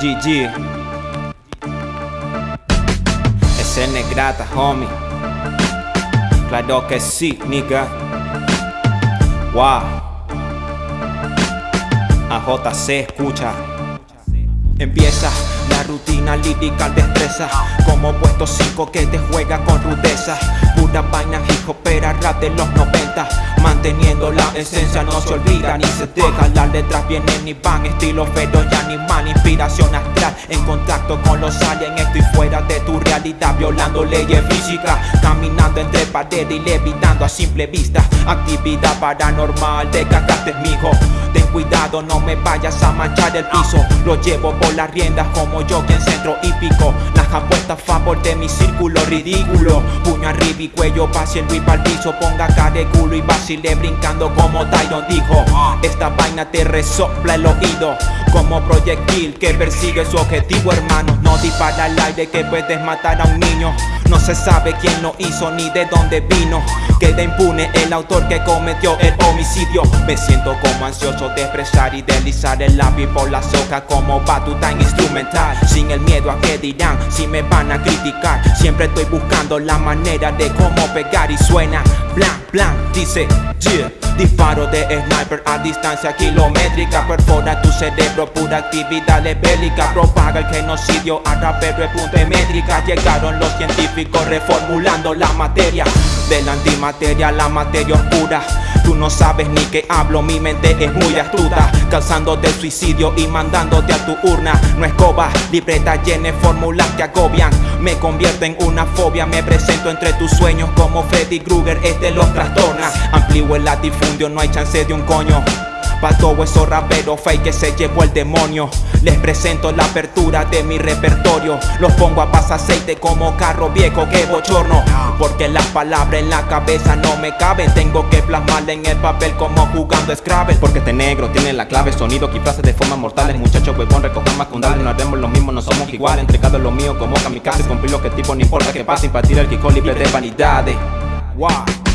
GG Ese negrata, homie. Claro que sí, nigga. Wow. AJC escucha. Empieza la rutina lírica destreza Como puesto 5 que te juega con rudeza. Pura vaina hijo pero rap de los 90 Manteniendo la esencia no se olvida ni se deja. Las letras vienen y van estilo feroz y animal Inspiración astral en contacto con los aliens. Estoy fuera de tu realidad violando leyes físicas Caminando entre paredes y levitando a simple vista. Actividad paranormal de cagaste mijo. Ten cuidado no me vayas a manchar el piso. Lo llevo por las riendas como yo que en centro hípico. Las apuestas favor de mi círculo ridículo. Puño arriba y cuello hacia el whip al piso. Ponga cara de culo y vacile brincando como Tyron dijo. Esta vaina te resopla el oído Como proyectil que persigue su objetivo hermano. No dispara al aire que puedes matar a un niño. No se sabe quién lo hizo ni de dónde vino. Queda impune el autor que cometió el homicidio. Me siento como ansioso de expresar y deslizar el lápiz por la soca Como batuta instrumental. Sin el miedo a que dirán si me van a criticar. Siempre estoy buscando la manera de cómo pegar y suena. Plan, plan, dice yeah. Disparo de sniper a distancia kilométrica. Perfora tu cerebro, pura actividad bélica. Propaga el genocidio a punto de métrica. Llegaron los científicos reformulando la materia. De la antimateria la materia oscura Tú no sabes ni qué hablo, mi mente es muy astuta Causándote suicidio y mandándote a tu urna. No escoba, libreta llena fórmulas que agobian. Me convierto en una fobia, me presento entre tus sueños Como Freddy Krueger, este los trastorna Amplío el latifundio, no hay chance de un coño Pa' todo esos raperos fake que se llevó el demonio. Les presento la apertura de mi repertorio. Los pongo a pasar aceite como carro viejo que bochorno. Porque las palabras en la cabeza no me caben. Tengo que plasmarla en el papel como jugando Scrabble. Porque este negro tiene la clave, sonido que frases de forma mortales Muchachos huevón, recojan más con no haremos lo mismo, no somos iguales. Entregado lo mío como kamikaze, cumplir lo que tipo no importa que pase Impartir el kiko libre de vanidades. Wow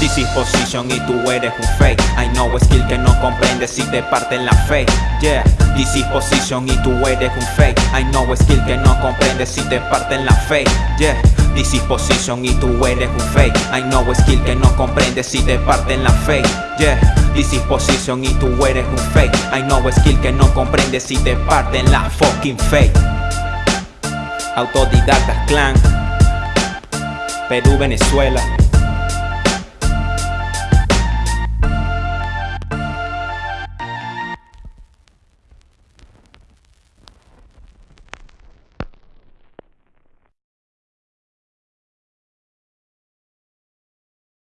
This y tú eres un fake. I know skill que no comprende si te parten la fe. Yeah, this y tú eres un fake. I know skill que no comprende si te parten la fe. Yeah, this y tú eres un fake. I know skill que no comprende si te parten la fe. Yeah, this y tú eres un fake. I know skill que no comprende si te parten la fucking fake Autodidactas clan. Perú, Venezuela